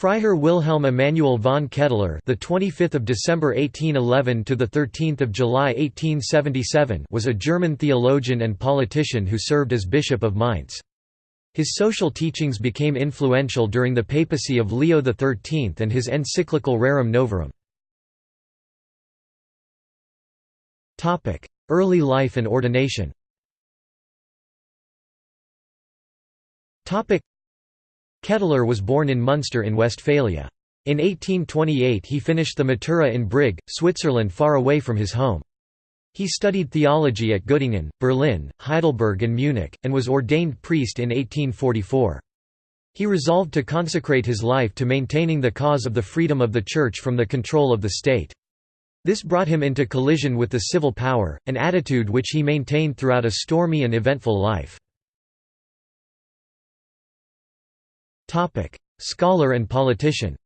Freiherr Wilhelm Emanuel von Ketteler, the 25th of December 1811 to the 13th of July 1877, was a German theologian and politician who served as bishop of Mainz. His social teachings became influential during the papacy of Leo XIII and his encyclical Rerum Novarum. Topic: Early life and ordination. Topic: Ketteler was born in Munster in Westphalia. In 1828 he finished the Matura in Brig, Switzerland far away from his home. He studied theology at Göttingen, Berlin, Heidelberg and Munich, and was ordained priest in 1844. He resolved to consecrate his life to maintaining the cause of the freedom of the Church from the control of the state. This brought him into collision with the civil power, an attitude which he maintained throughout a stormy and eventful life. Scholar and politician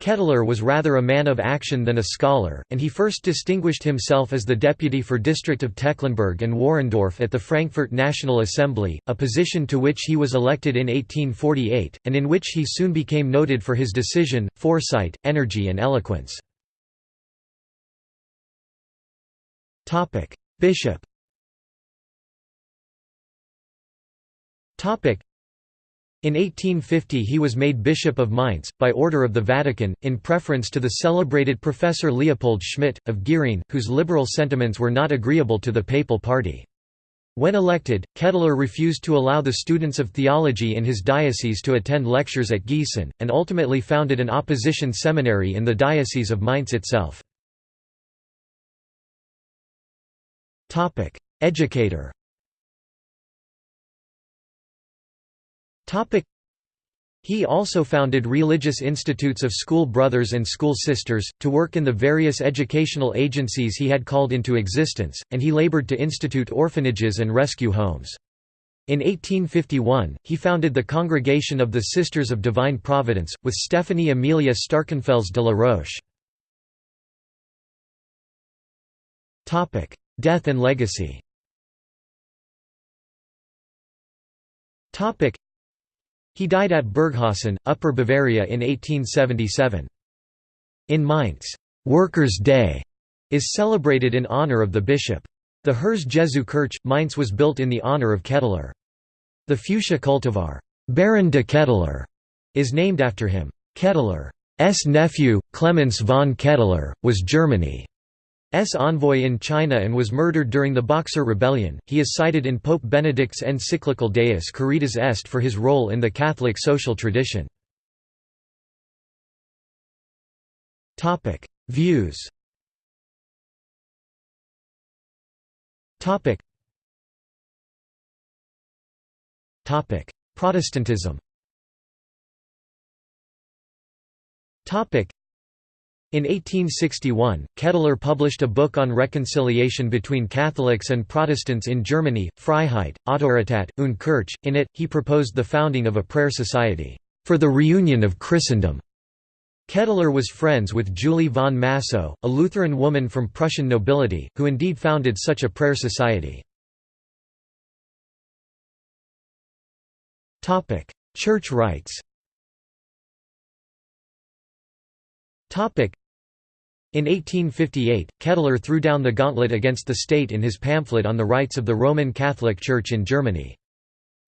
Ketteler was rather a man of action than a scholar, and he first distinguished himself as the deputy for district of Tecklenburg and Warendorf at the Frankfurt National Assembly, a position to which he was elected in 1848, and in which he soon became noted for his decision, foresight, energy and eloquence. Bishop in 1850 he was made Bishop of Mainz, by order of the Vatican, in preference to the celebrated Professor Leopold Schmidt, of Gießen, whose liberal sentiments were not agreeable to the papal party. When elected, Ketteler refused to allow the students of theology in his diocese to attend lectures at Gießen, and ultimately founded an opposition seminary in the Diocese of Mainz itself. Educator He also founded religious institutes of school brothers and school sisters, to work in the various educational agencies he had called into existence, and he labored to institute orphanages and rescue homes. In 1851, he founded the Congregation of the Sisters of Divine Providence, with Stephanie Amelia Starkenfels de la Roche. Death and legacy he died at Burghausen, Upper Bavaria in 1877. In Mainz, Workers' Day is celebrated in honor of the bishop. The Herz Jesu Kirche, Mainz was built in the honor of Ketteler. The fuchsia cultivar, Baron de Ketteler, is named after him. Ketteler's nephew, Clemens von Ketteler, was Germany. S envoy in China and was murdered during the Boxer Rebellion. He is cited in Pope Benedict's encyclical Deus Caritas Est for his role in the Catholic social tradition. Topic: Views. Topic. Topic: Protestantism. Topic: in 1861, Ketteler published a book on reconciliation between Catholics and Protestants in Germany, Freiheit, Autoritat, und Kirche. In it, he proposed the founding of a prayer society, for the reunion of Christendom. Ketteler was friends with Julie von Massow, a Lutheran woman from Prussian nobility, who indeed founded such a prayer society. Church rights in 1858, Ketteler threw down the gauntlet against the state in his pamphlet on the rights of the Roman Catholic Church in Germany.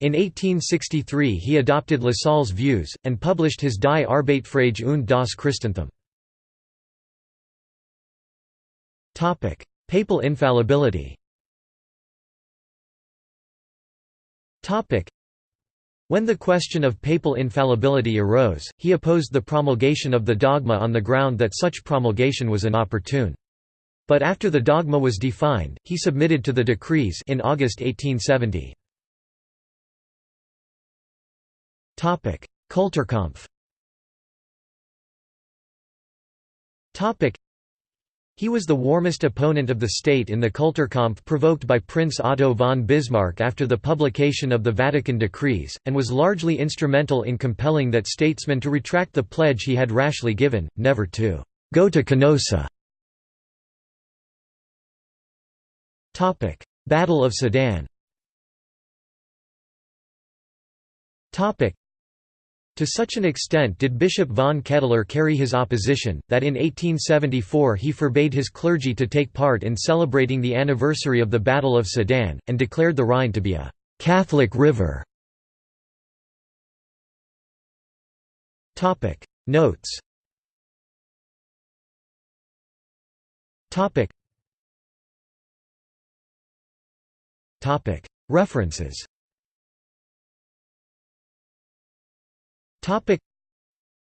In 1863 he adopted Lassalle's views, and published his Die Arbeitsfrage und das Christentum. Papal infallibility when the question of papal infallibility arose, he opposed the promulgation of the dogma on the ground that such promulgation was inopportune. But after the dogma was defined, he submitted to the decrees in August 1870. Kulturkampf he was the warmest opponent of the state in the Kulturkampf provoked by Prince Otto von Bismarck after the publication of the Vatican decrees, and was largely instrumental in compelling that statesman to retract the pledge he had rashly given, never to «go to Canossa». Battle of Sedan To such an extent did Bishop von Ketteler carry his opposition, that in 1874 he forbade his clergy to take part in celebrating the anniversary of the Battle of Sedan, and declared the Rhine to be a «Catholic river». Notes. References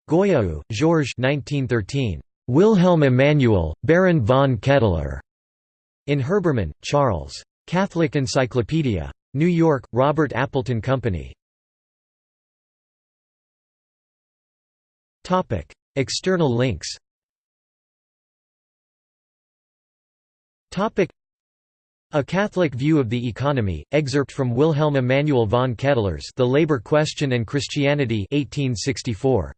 Goyau, Georges 1913. Wilhelm Emanuel, Baron von Ketteler. In Herbermann, Charles. Catholic Encyclopedia. New York, Robert Appleton Company. External links a Catholic View of the Economy, excerpt from Wilhelm Emanuel von Ketteler's The Labor Question and Christianity 1864.